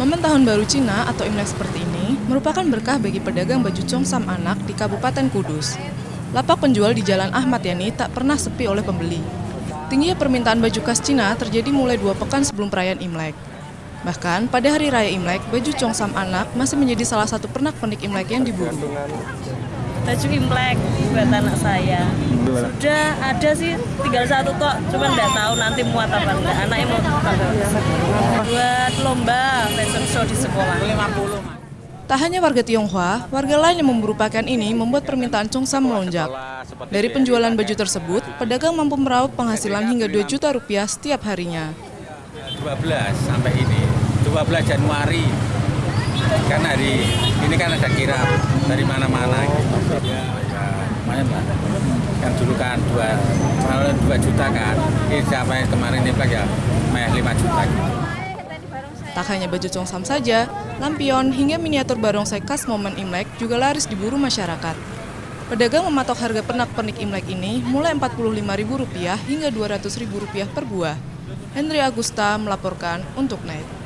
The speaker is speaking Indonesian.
Momen Tahun Baru Cina atau Imlek seperti ini merupakan berkah bagi pedagang baju Chongsam anak di Kabupaten Kudus. Lapak penjual di Jalan Ahmad Yani tak pernah sepi oleh pembeli. Tingginya permintaan baju khas Cina terjadi mulai dua pekan sebelum perayaan Imlek. Bahkan pada hari raya Imlek, baju Chongsam anak masih menjadi salah satu pernak-pernik Imlek yang diburu. baju imlek buat anak saya sudah ada sih tinggal satu tok cuma nggak tahu nanti muat apa enggak anaknya mau lomba fashion show di sekolah Tak hanya warga Tionghoa, warga lain yang memburu pakaian ini membuat permintaan Chongsam melonjak. Dari penjualan baju tersebut, pedagang mampu meraup penghasilan hingga 2 juta rupiah setiap harinya. 12 sampai ini 12 Januari kan hari ini kan ada kirap dari mana-mana gitu ya, ya lumayan lah yang dulu kan 2, kalau 2 juta kan ini siapa yang kemarin ini ya meh 5 juta gitu. Tak hanya baju Chongsam saja, lampion hingga miniatur barongsai khas momen Imlek juga laris diburu masyarakat. Pedagang mematok harga pernak-pernik Imlek ini mulai Rp45.000 hingga Rp200.000 per buah. Henry Agusta melaporkan untuk NET.